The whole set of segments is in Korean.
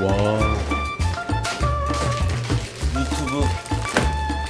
와. 유튜브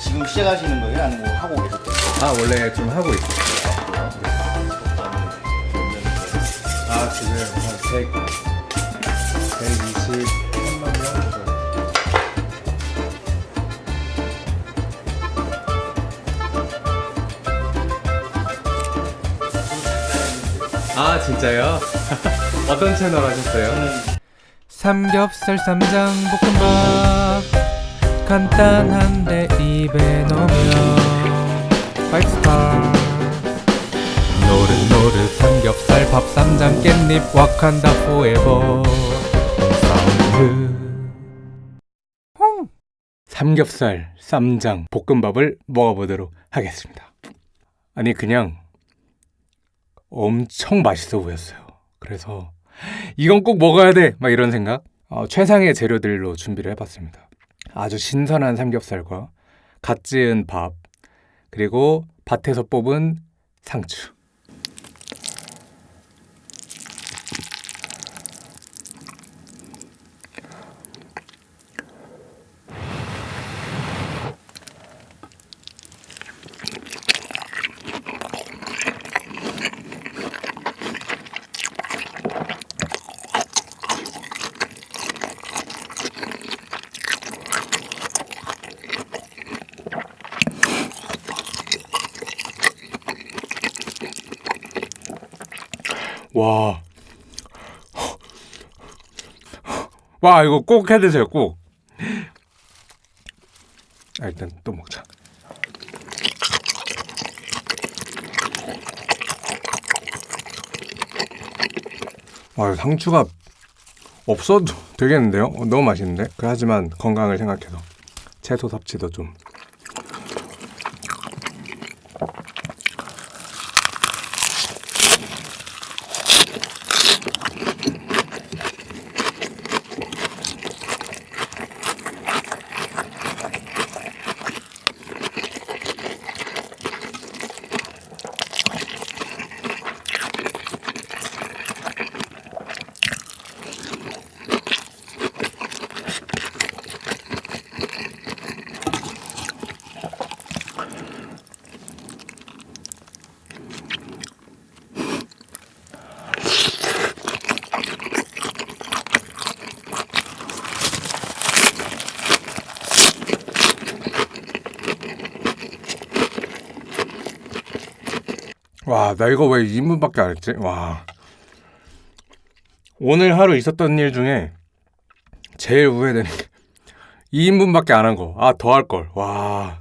지금 시작하시는 거예요? 아니면 뭐 하고 계셨대요? 아 원래 좀 하고 있어요. 아 지금 한 100, 123만 명 정도. 아 진짜요? 어떤 채널 하셨어요? 삼겹살 쌈장 볶음밥. 간단한데 입에 넣으면 five star. 노릇노릇 삼겹살 밥 쌈장 깻잎 Wakanda forever. 사운드 삼겹살, 쌈장, 볶음밥을 먹어보도록 하겠습니다. 아니 그냥 엄청 맛있어 보였어요. 그래서 이건 꼭 먹어야 돼! 막 이런 생각. 어, 최상의 재료들로 준비를 해봤습니다. 아주 신선한 삼겹살과 갓 지은 밥, 그리고 밭에서 뽑은 상추. 와. 와, 이거 꼭 해 드세요, 꼭. 아, 일단 또 먹자. 와, 상추가 없어도 되겠는데요? 어, 너무 맛있는데? 그 하지만 건강을 생각해서 채소 섭취도 좀. 와, 나 이거 왜 2인분밖에 안 했지? 와. 오늘 하루 있었던 일 중에 제일 후회되는 게 2인분밖에 안 한 거. 아, 더 할 걸. 와.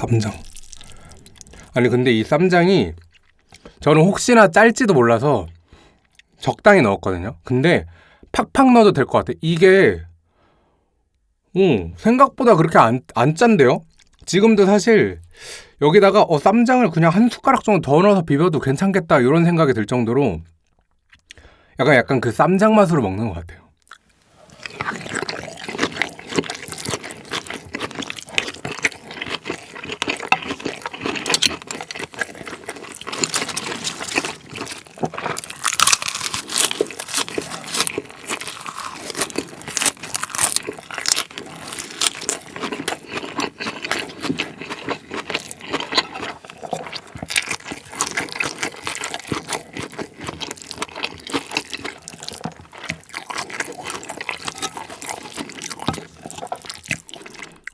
쌈장. 아니 근데 이 쌈장이 저는 혹시나 짤지도 몰라서 적당히 넣었거든요. 근데 팍팍 넣어도 될 것 같아. 이게 음, 생각보다 그렇게 안, 안 짠데요? 지금도 사실 여기다가 어, 쌈장을 그냥 한 숟가락 정도 더 넣어서 비벼도 괜찮겠다 이런 생각이 들 정도로 약간 약간 그 쌈장 맛으로 먹는 것 같아요.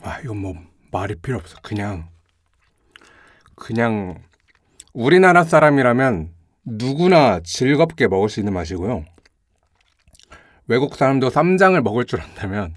아, 이건 뭐 말이 필요 없어. 그냥 그냥 우리나라 사람이라면 누구나 즐겁게 먹을 수 있는 맛이고요. 외국 사람도 쌈장을 먹을 줄 안다면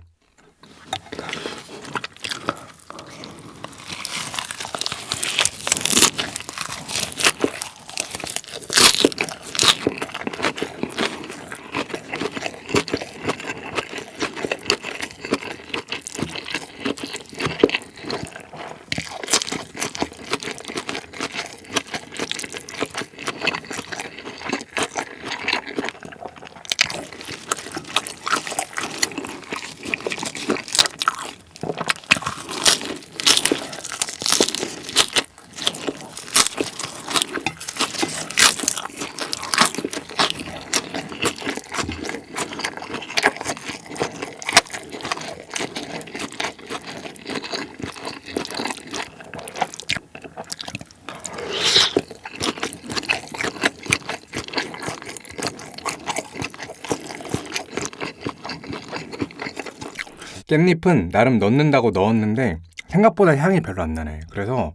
깻잎은 나름 넣는다고 넣었는데 생각보다 향이 별로 안 나네. 그래서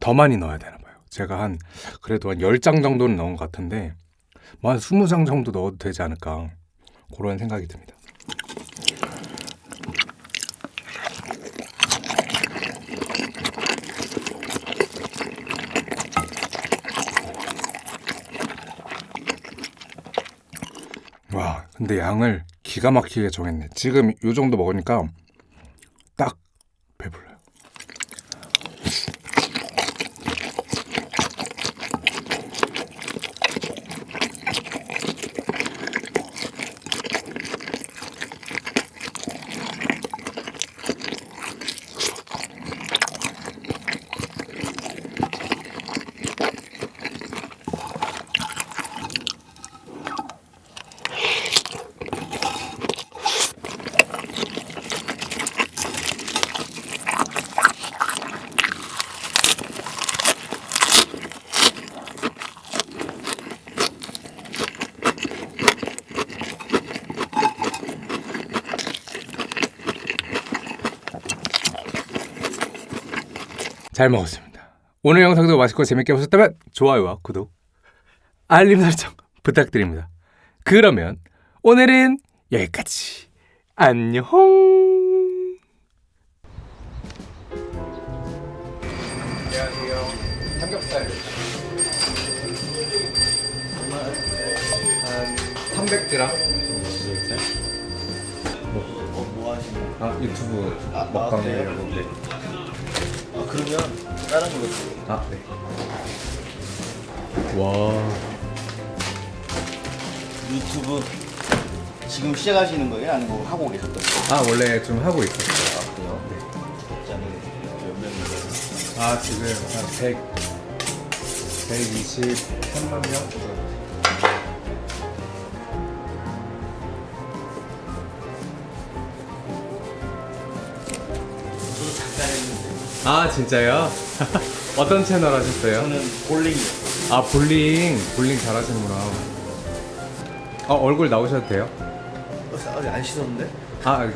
더 많이 넣어야 되나 봐요. 제가 한 그래도 한 10장 정도는 넣은 것 같은데 뭐 한 20장 정도 넣어도 되지 않을까 그런 생각이 듭니다. 와, 근데 양을 기가 막히게 정했네. 지금 요 정도 먹으니까 딱 배불러요. 잘 먹었습니다. 오늘 영상도 맛있고 재밌게 보셨다면 좋아요와 구독, 알림 설정 부탁드립니다. 그러면 오늘은 여기까지. 안녕. 안녕하세요. 삼겹살. 한 300g. 어, 뭐 하시는 아 유튜브 아, 먹방 아. 네. 아, 그러면 다른 걸로 드세요. 아 네. 와. 유튜브 지금 시작하시는 거예요? 아니면 하고 계셨던 거예요? 아 원래 좀 하고 있었어요. 아, 그래요? 네. 몇 명인가요? 아 지금 한 100, 123만 명 아 진짜요? 어떤 채널 하셨어요? 저는 볼링이요. 아 볼링 볼링 잘하시는구나 어 얼굴 나오셔도 돼요? 어, 아직 안 씻었는데? 아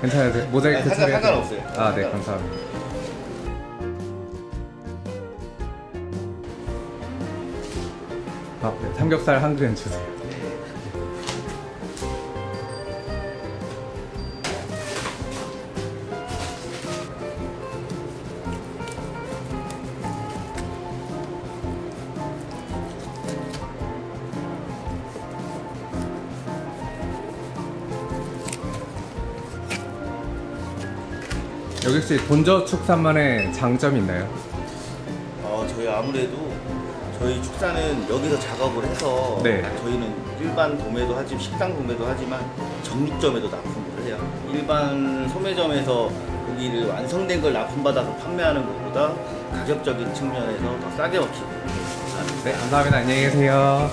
괜찮으세요? 모자이크 아니, 상관- 처리해 상관없어요. 아네. 감사합니다 아, 네. 삼겹살 한 그램 주세요 혹시 본저 축산만의 장점이 있나요? 어, 저희 아무래도 저희 축사는 여기서 작업을 해서 네. 저희는 일반 도매도 하지 식당 도매도 하지만 정육점에도 납품을 해요. 일반 소매점에서 고기를 완성된 걸 납품받아서 판매하는 것보다 가격적인 측면에서 더 싸게 먹히고 네 감사합니다 안녕히 계세요